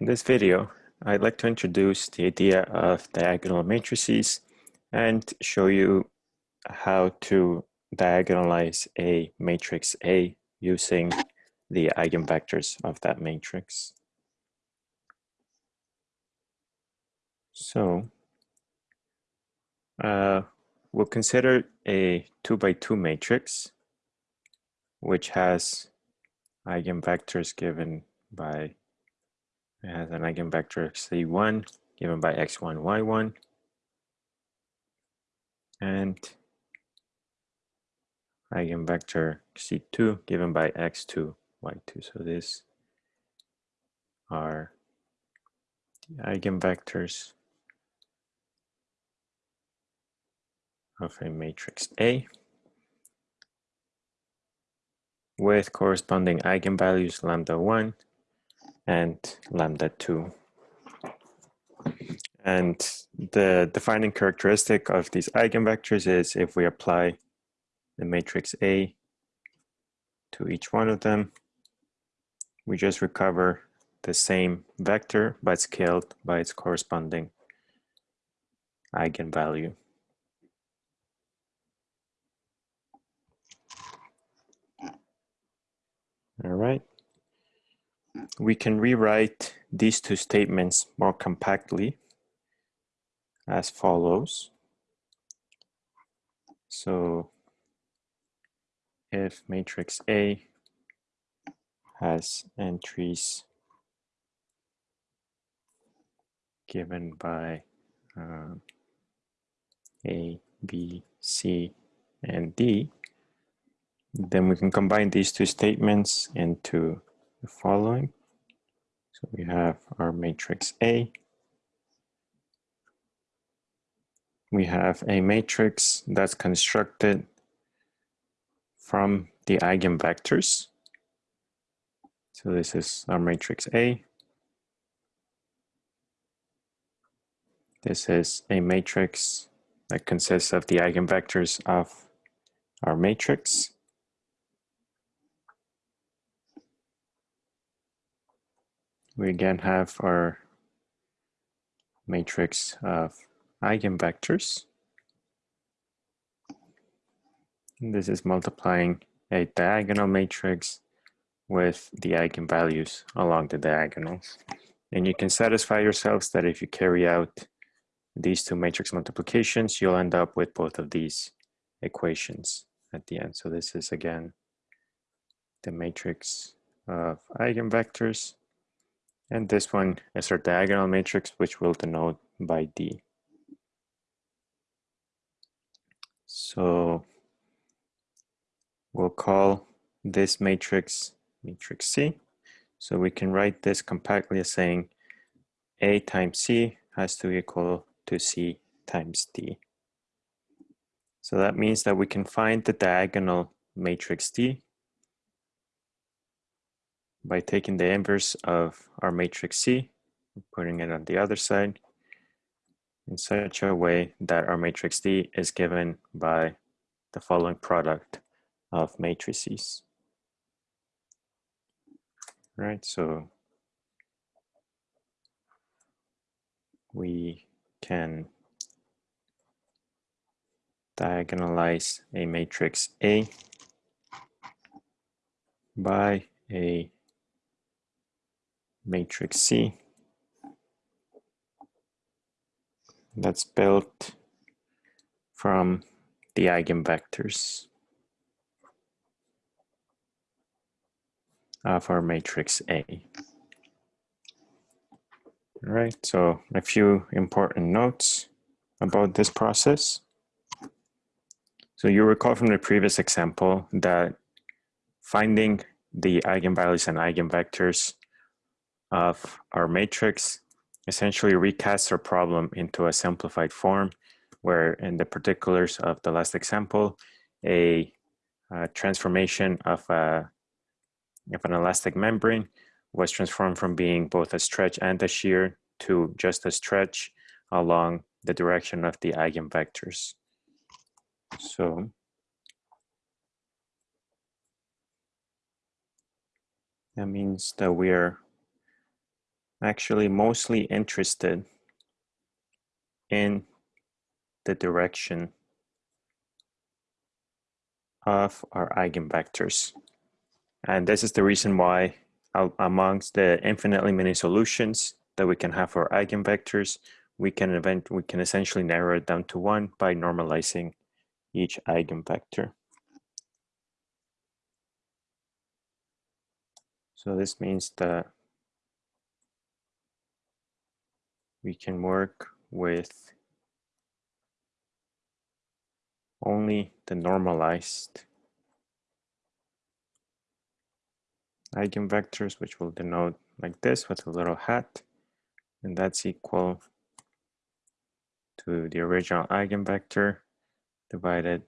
In this video, I'd like to introduce the idea of diagonal matrices and show you how to diagonalize a matrix A using the eigenvectors of that matrix. So uh, we'll consider a two by two matrix, which has eigenvectors given by has an eigenvector c1 given by x1, y1, and eigenvector c2 given by x2, y2. So these are the eigenvectors of a matrix A with corresponding eigenvalues lambda 1 and lambda 2. And the defining characteristic of these eigenvectors is if we apply the matrix A to each one of them, we just recover the same vector but scaled by its corresponding eigenvalue. All right we can rewrite these two statements more compactly as follows. So if matrix A has entries given by uh, A, B, C, and D, then we can combine these two statements into the following. So we have our matrix A. We have a matrix that's constructed from the eigenvectors. So this is our matrix A. This is a matrix that consists of the eigenvectors of our matrix. We again have our matrix of eigenvectors. And this is multiplying a diagonal matrix with the eigenvalues along the diagonals. And you can satisfy yourselves that if you carry out these two matrix multiplications, you'll end up with both of these equations at the end. So this is again the matrix of eigenvectors and this one is our diagonal matrix, which we'll denote by D. So we'll call this matrix matrix C. So we can write this compactly as saying A times C has to equal to C times D. So that means that we can find the diagonal matrix D by taking the inverse of our matrix C, putting it on the other side, in such a way that our matrix D is given by the following product of matrices. Right, so we can diagonalize a matrix A by a matrix C that's built from the eigenvectors of our matrix A. All right, so a few important notes about this process. So you recall from the previous example that finding the eigenvalues and eigenvectors of our matrix essentially recasts our problem into a simplified form where in the particulars of the last example, a, a transformation of, a, of an elastic membrane was transformed from being both a stretch and a shear to just a stretch along the direction of the eigenvectors. So that means that we are actually mostly interested in the direction of our eigenvectors. And this is the reason why amongst the infinitely many solutions that we can have for eigenvectors, we can event we can essentially narrow it down to one by normalizing each eigenvector. So this means that we can work with only the normalized eigenvectors, which will denote like this with a little hat, and that's equal to the original eigenvector divided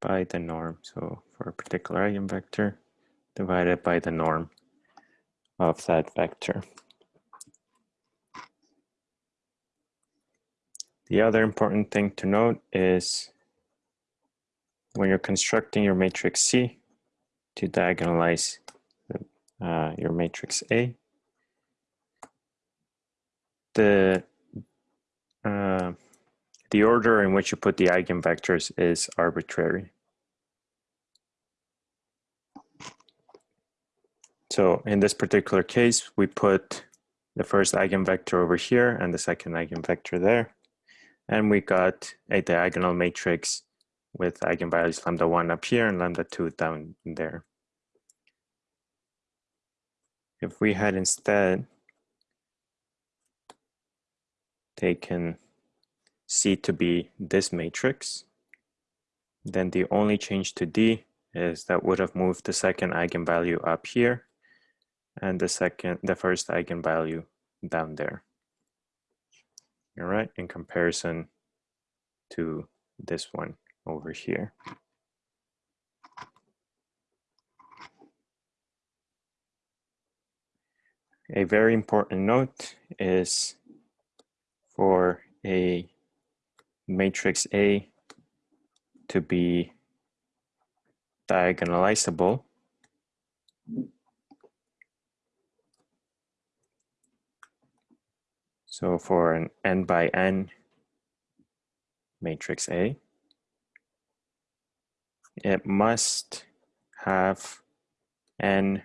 by the norm. So for a particular eigenvector, divided by the norm of that vector. The other important thing to note is when you're constructing your matrix C to diagonalize uh, your matrix A, the uh, the order in which you put the eigenvectors is arbitrary. So in this particular case, we put the first eigenvector over here and the second eigenvector there. And we got a diagonal matrix with eigenvalues lambda 1 up here and lambda 2 down there. If we had instead taken C to be this matrix, then the only change to D is that would have moved the second eigenvalue up here and the second, the first eigenvalue down there. All right, in comparison to this one over here. A very important note is for a matrix A to be diagonalizable, So for an n by n matrix A, it must have n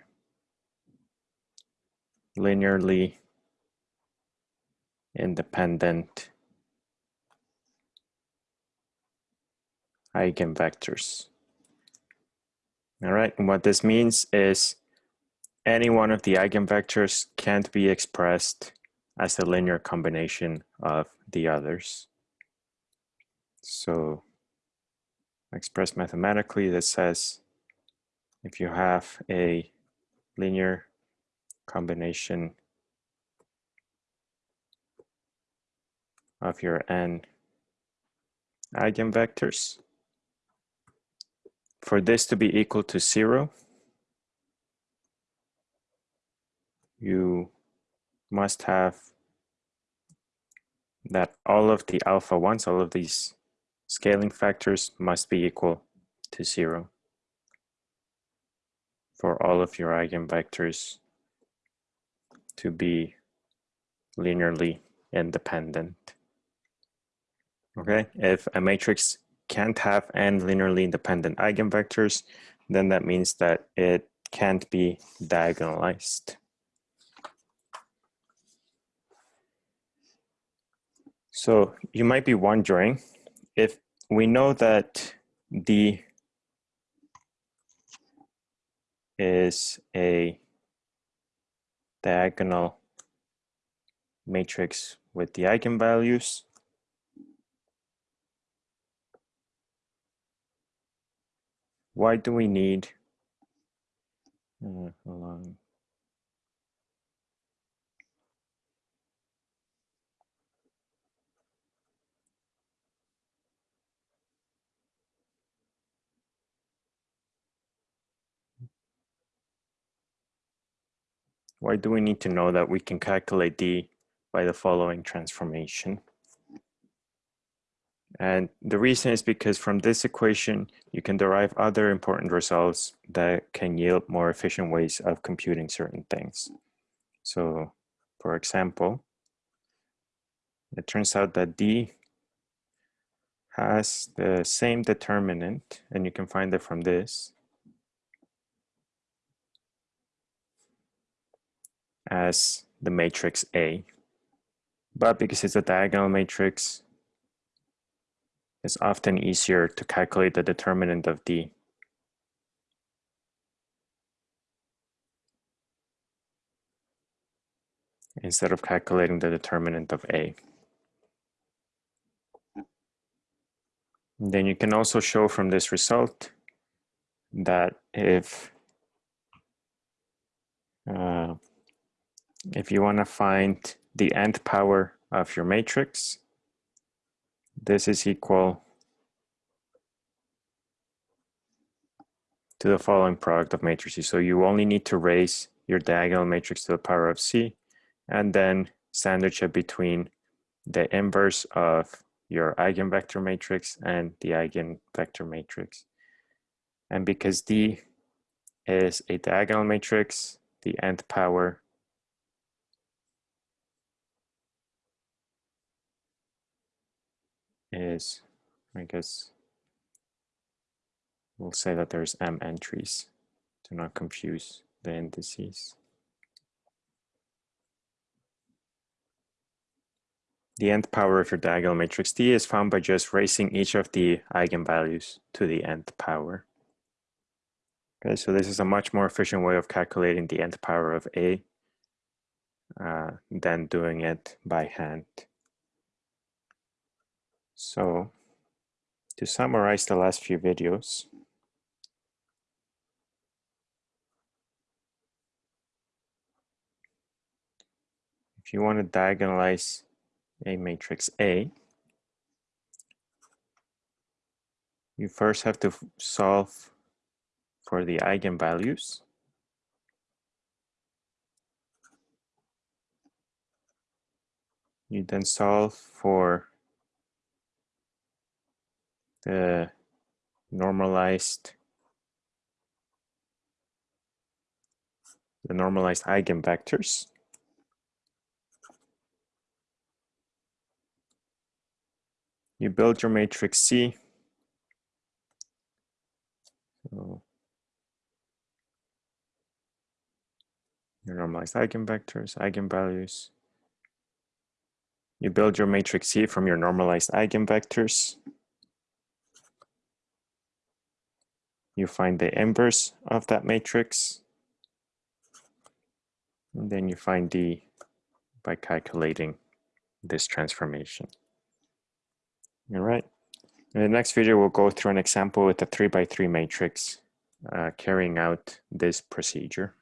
linearly independent eigenvectors. All right, and what this means is any one of the eigenvectors can't be expressed as a linear combination of the others. So expressed mathematically, this says if you have a linear combination of your n eigenvectors, for this to be equal to zero, you must have that all of the alpha ones, all of these scaling factors must be equal to zero for all of your eigenvectors to be linearly independent. Okay, if a matrix can't have n linearly independent eigenvectors, then that means that it can't be diagonalized. So you might be wondering if we know that D is a diagonal matrix with the eigenvalues. Why do we need, uh, Why do we need to know that we can calculate D by the following transformation? And the reason is because from this equation, you can derive other important results that can yield more efficient ways of computing certain things. So for example, it turns out that D has the same determinant, and you can find it from this, as the matrix A. But because it's a diagonal matrix, it's often easier to calculate the determinant of D. instead of calculating the determinant of A. then you can also show from this result that if uh, if you want to find the nth power of your matrix, this is equal to the following product of matrices. So you only need to raise your diagonal matrix to the power of C and then sandwich it between the inverse of your eigenvector matrix and the eigenvector matrix. And because D is a diagonal matrix, the nth power is, I guess, we'll say that there's m entries to not confuse the indices. The nth power of your diagonal matrix D is found by just raising each of the eigenvalues to the nth power. Okay, so this is a much more efficient way of calculating the nth power of A uh, than doing it by hand. So to summarize the last few videos, if you want to diagonalize a matrix A, you first have to solve for the eigenvalues. You then solve for the normalized the normalized eigenvectors. you build your matrix C. So your normalized eigenvectors, eigenvalues. You build your matrix C from your normalized eigenvectors. You find the inverse of that matrix. And then you find D by calculating this transformation. All right. In the next video, we'll go through an example with a three by three matrix uh, carrying out this procedure.